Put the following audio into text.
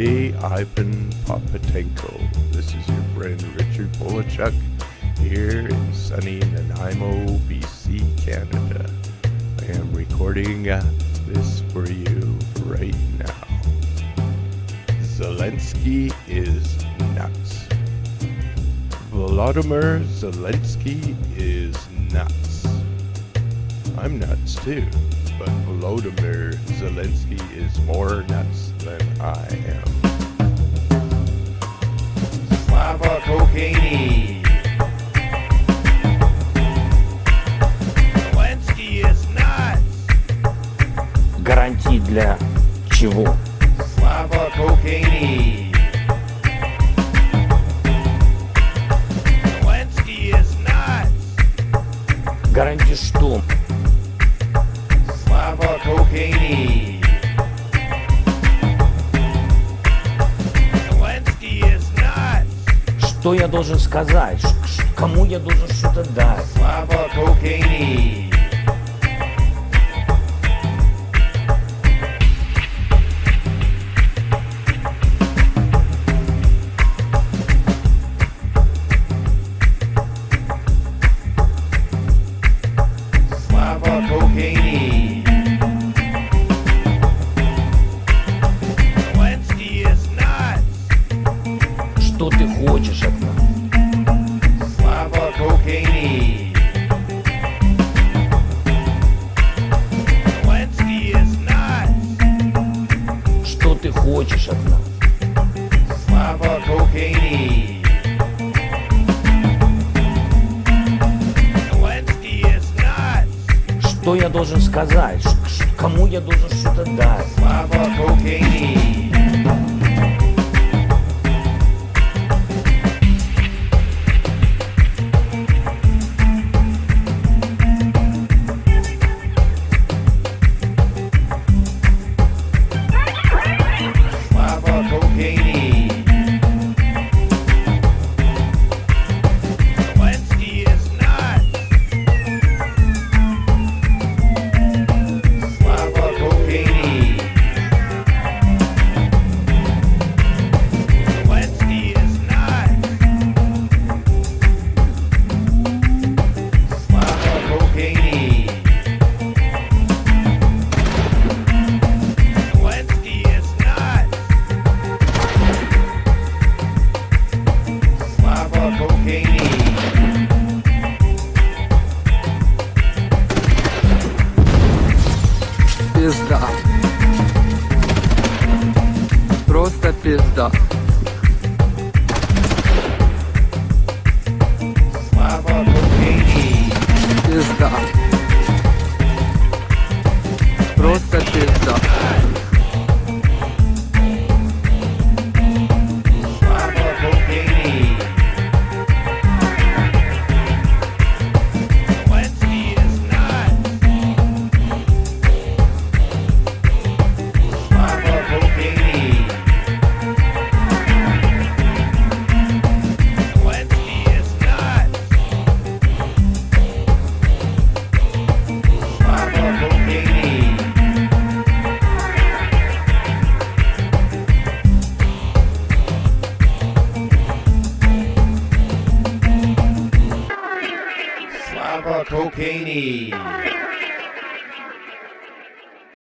Ivan Popatenko. This is your friend Richard Polachuk here in sunny Nanaimo, BC, Canada. I am recording uh, this for you right now. Zelensky is nuts. Volodymyr Zelensky is nuts. I'm nuts too, but Volodymyr Zelensky is more nuts than I am. Slava Cocaine. Zelensky is nuts. Гарантии для чего? Slava Cocaine. Zelensky is nuts. Гарантии что? Что я должен сказать? Кому я должен что-то дать? Что ты хочешь хочешь от нас? Is nuts. Что я должен сказать? Кому я должен что-то дать? Slava Cocaine. Просто пизда. Cocaine. Пизда. Cocaine.